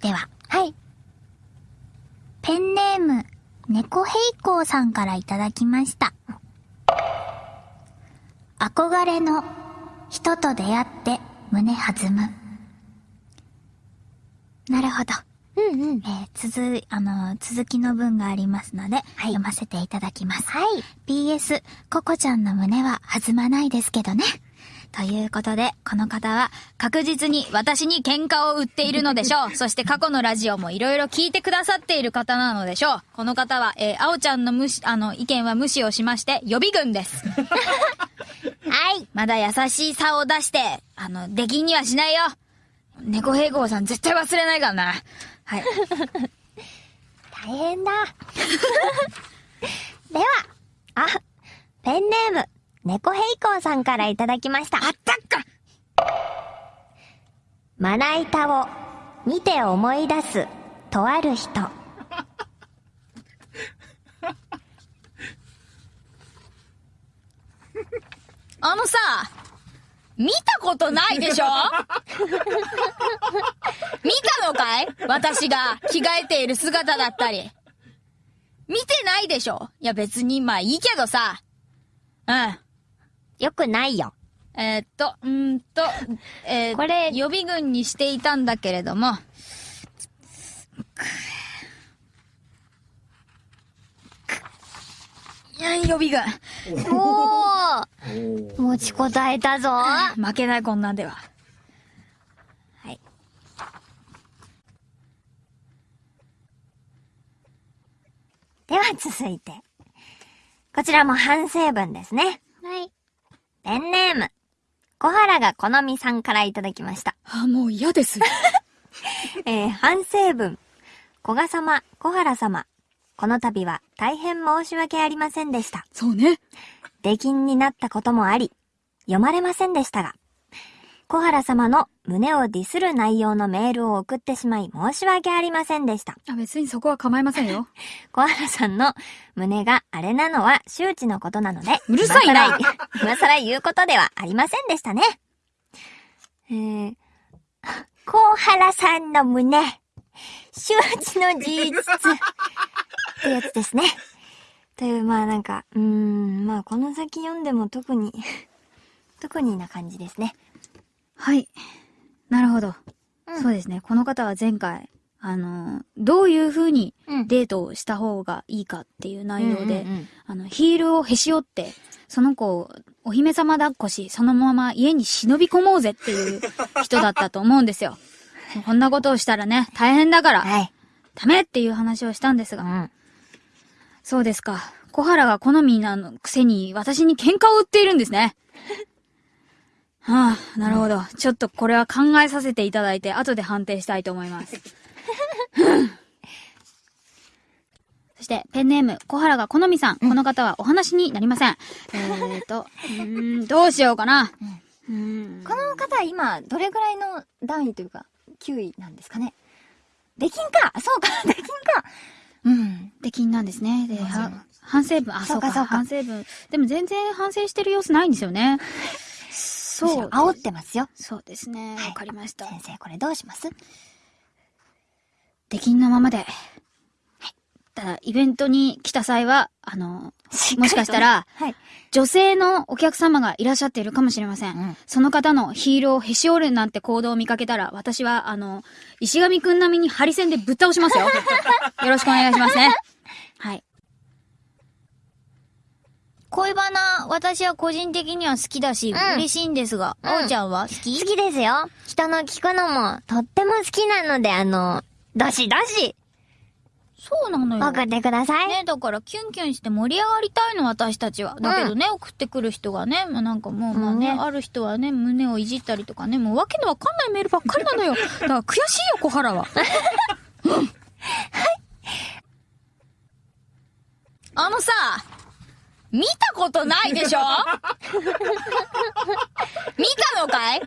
では、はい。ペンネーム、猫平行さんからいただきました。憧れの人と出会って胸弾む。なるほど。うんうん。えー、続い、あのー続きの文がありますので、読ませていただきます。はい。PS、ココちゃんの胸は弾まないですけどね。ということで、この方は確実に私に喧嘩を売っているのでしょう。そして過去のラジオもいろいろ聞いてくださっている方なのでしょう。この方は、えー、青ちゃんの無視、あの、意見は無視をしまして、予備軍です。はい。まだ優しさを出して、あの、出禁にはしないよ。猫平行さん絶対忘れないからな。はい。大変だ。では、あ、ペンネーム、猫平行さんからいただきました。あったっかまな板を見て思い出す、とある人。あのさ、見たことないでしょ？見たのかい？私が着替えている姿だったり。見てないでしょ？いや別にまあいいけどさ。うん。よくないよ。えーっと、うーんと、えー、これ予備軍にしていたんだけれども、いや、予備軍。おー持ちこたえたぞ。負けないこんなんでは。はい。では続いて。こちらも反省文ですね。はい。ペンネーム。小原が好みさんからいただきました。あ、もう嫌です。えー反省文。古賀様、小原様。この度は大変申し訳ありませんでした。そうね。出禁になったこともあり、読まれませんでしたが、小原様の胸をディスる内容のメールを送ってしまい申し訳ありませんでした。あ、別にそこは構いませんよ。小原さんの胸があれなのは周知のことなので、うるさいな 今更言うことではありませんでしたね。えー、小原さんの胸、周知の事実ってやつですね。という、まあなんか、うーん、まあこの先読んでも特に、特にな感じですね。はい。なるほど。うんそうですね。この方は前回、あの、どういう風にうんデートをした方がいいかっていう内容で、うんうんうんあの、ヒールをへし折って、その子をお姫様抱っこし、そのまま家に忍び込もうぜっていう人だったと思うんですよ。こんなことをしたらね、大変だから、はい。ダメっていう話をしたんですが、うん。そうですか。小原が好みなのくせに私に喧嘩を売っているんですね。はあ、なるほど。ちょっとこれは考えさせていただいて、後で判定したいと思います。そして、ペンネーム、小原が好みさん。この方はお話になりません。えーと、うーん、どうしようかな。うーん。この方は今、どれぐらいの段位というか、9位なんですかね。出禁かそうか 出禁かうん。出禁なんですね。で、反省文、あ、そうかそうか反省文。でも全然反省してる様子ないんですよね。そう。煽ってますよ。そうですね。はいわかりました。先生、これどうします？出禁のままで。ただ、イベントに来た際は、あの、もしかしたら、はい。女性のお客様がいらっしゃっているかもしれません。うんその方のヒールをへし折るなんて行動を見かけたら、私は、あの、石上くん並みにハリセンでぶっ倒しますよ。よろしくお願いしますね。はい。恋バナ、私は個人的には好きだし、うん嬉しいんですが、うんあおちゃんは？好き？好きですよ。人の聞くのも、とっても好きなので、あの、どしどし、そうなのよ。送ってください。ね、だからキュンキュンして盛り上がりたいの、私たちは。だけどね、送ってくる人がね、まあ、なんかもう、まあね、うんある人はね、胸をいじったりとかね、もうわけのわかんないメールばっかりなのよ。だから悔しいよ、小原は。う んあのさ、見たことないでしょ？見たのかい？